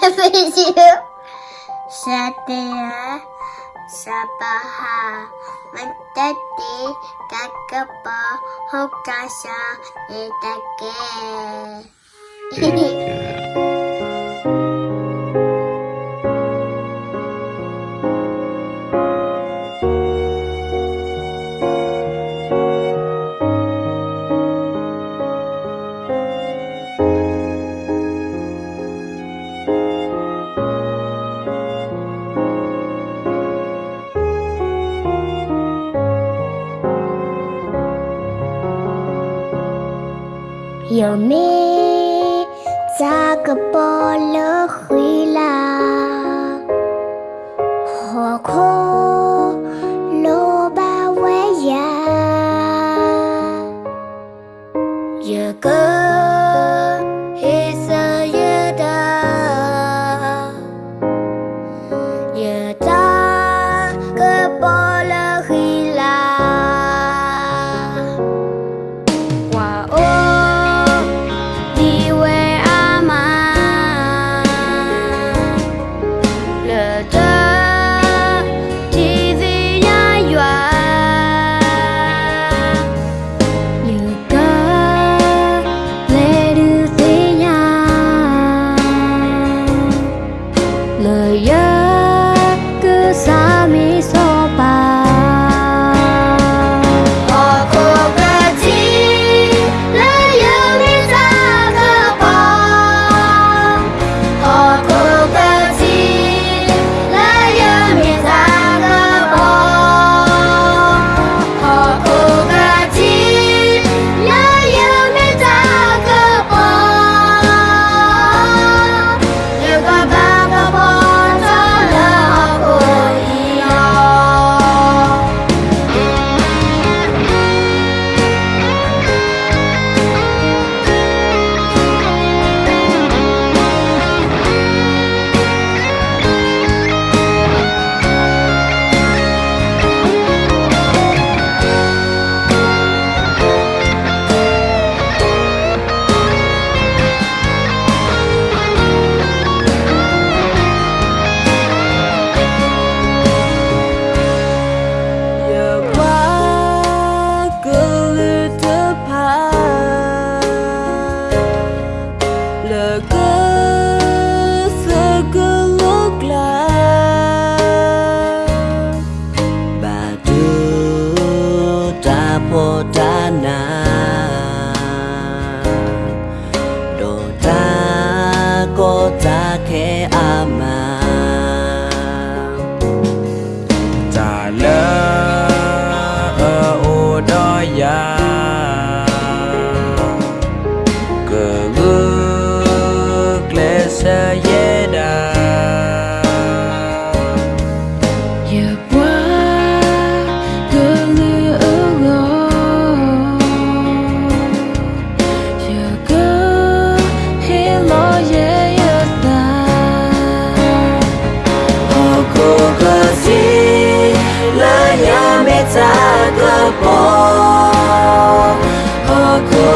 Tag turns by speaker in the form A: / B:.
A: video setia ya. sabaha. Menjadi kakek pohon kasa itake. 有没扎个波罗回来？火锅萝卜味呀，有个。giờ cứ xa